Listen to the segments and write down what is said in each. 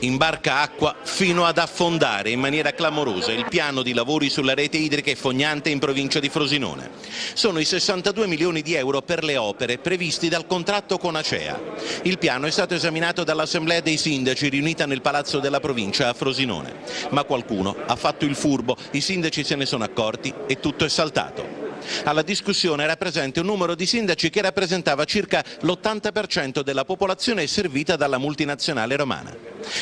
Imbarca acqua fino ad affondare in maniera clamorosa il piano di lavori sulla rete idrica e fognante in provincia di Frosinone. Sono i 62 milioni di euro per le opere previsti dal contratto con Acea. Il piano è stato esaminato dall'Assemblea dei Sindaci riunita nel Palazzo della Provincia a Frosinone. Ma qualcuno ha fatto il furbo, i sindaci se ne sono accorti e tutto è saltato. Alla discussione era presente un numero di sindaci che rappresentava circa l'80% della popolazione servita dalla multinazionale romana.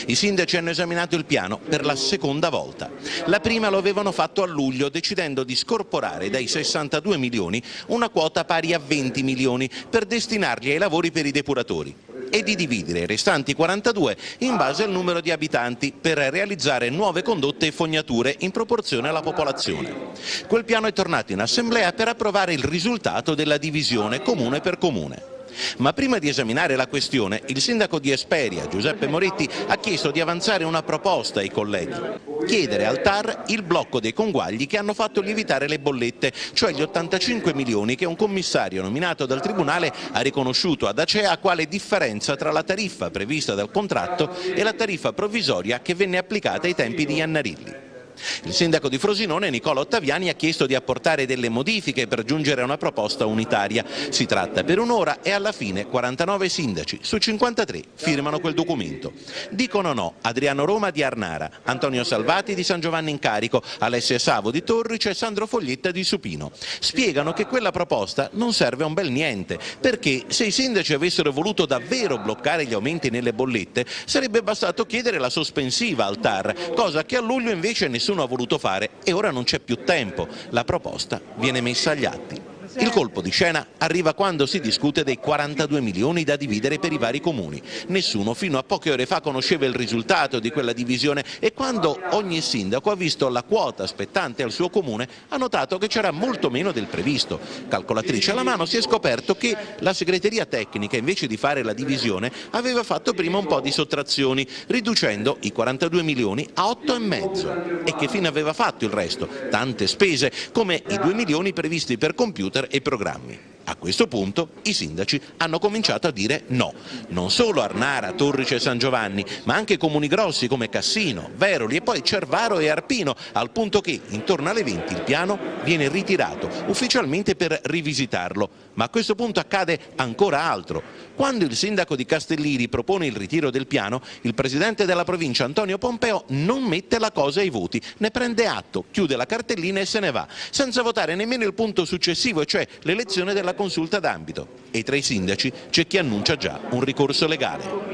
I sindaci hanno esaminato il piano per la seconda volta. La prima lo avevano fatto a luglio decidendo di scorporare dai 62 milioni una quota pari a 20 milioni per destinarli ai lavori per i depuratori e di dividere i restanti 42 in base al numero di abitanti per realizzare nuove condotte e fognature in proporzione alla popolazione. Quel piano è tornato in assemblea per approvare il risultato della divisione comune per comune. Ma prima di esaminare la questione, il sindaco di Esperia, Giuseppe Moretti, ha chiesto di avanzare una proposta ai colleghi. Chiedere al TAR il blocco dei conguagli che hanno fatto lievitare le bollette, cioè gli 85 milioni che un commissario nominato dal Tribunale ha riconosciuto ad Acea quale differenza tra la tariffa prevista dal contratto e la tariffa provvisoria che venne applicata ai tempi di Iannarilli. Il sindaco di Frosinone, Nicola Ottaviani, ha chiesto di apportare delle modifiche per giungere a una proposta unitaria. Si tratta per un'ora e alla fine 49 sindaci su 53 firmano quel documento. Dicono no Adriano Roma di Arnara, Antonio Salvati di San Giovanni in Carico, Alessia Savo di Torrice e Sandro Foglietta di Supino. Spiegano che quella proposta non serve a un bel niente, perché se i sindaci avessero voluto davvero bloccare gli aumenti nelle bollette sarebbe bastato chiedere la sospensiva al TAR, cosa che a luglio invece nessuno nessuno ha voluto fare e ora non c'è più tempo. La proposta viene messa agli atti. Il colpo di scena arriva quando si discute dei 42 milioni da dividere per i vari comuni. Nessuno fino a poche ore fa conosceva il risultato di quella divisione e quando ogni sindaco ha visto la quota spettante al suo comune ha notato che c'era molto meno del previsto. Calcolatrice alla mano si è scoperto che la segreteria tecnica invece di fare la divisione aveva fatto prima un po' di sottrazioni riducendo i 42 milioni a 8,5 e che fine aveva fatto il resto? Tante spese come i 2 milioni previsti per computer e programmi. A questo punto i sindaci hanno cominciato a dire no, non solo Arnara, Torrice e San Giovanni, ma anche comuni grossi come Cassino, Veroli e poi Cervaro e Arpino, al punto che intorno alle 20 il piano viene ritirato ufficialmente per rivisitarlo. Ma a questo punto accade ancora altro. Quando il sindaco di Castellini propone il ritiro del piano, il presidente della provincia Antonio Pompeo non mette la cosa ai voti, ne prende atto, chiude la cartellina e se ne va, senza votare nemmeno il punto successivo, cioè l'elezione della consulta d'ambito e tra i sindaci c'è chi annuncia già un ricorso legale.